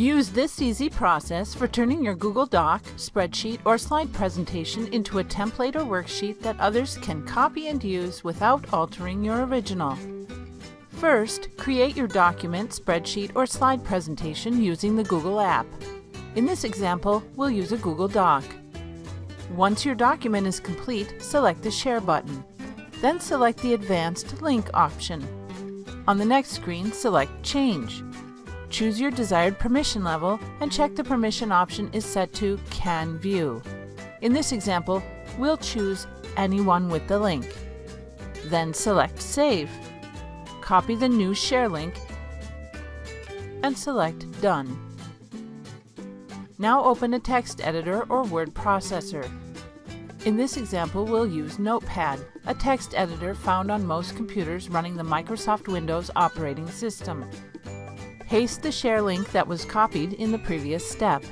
Use this easy process for turning your Google Doc, spreadsheet, or slide presentation into a template or worksheet that others can copy and use without altering your original. First, create your document, spreadsheet, or slide presentation using the Google app. In this example, we'll use a Google Doc. Once your document is complete, select the Share button. Then select the Advanced Link option. On the next screen, select Change. Choose your desired permission level and check the permission option is set to Can View. In this example, we'll choose Anyone with the link. Then select Save. Copy the new share link and select Done. Now open a text editor or word processor. In this example, we'll use Notepad, a text editor found on most computers running the Microsoft Windows operating system. Paste the share link that was copied in the previous step.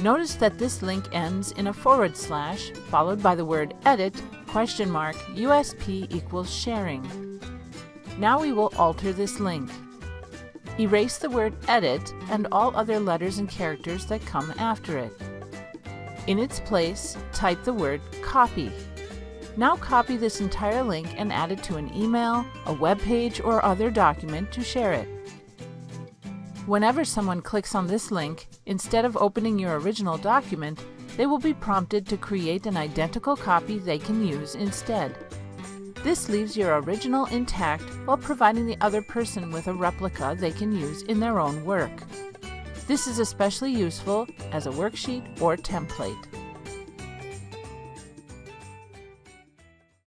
Notice that this link ends in a forward slash followed by the word edit question mark USP equals sharing. Now we will alter this link. Erase the word edit and all other letters and characters that come after it. In its place, type the word copy. Now copy this entire link and add it to an email, a web page, or other document to share it. Whenever someone clicks on this link, instead of opening your original document, they will be prompted to create an identical copy they can use instead. This leaves your original intact while providing the other person with a replica they can use in their own work. This is especially useful as a worksheet or template.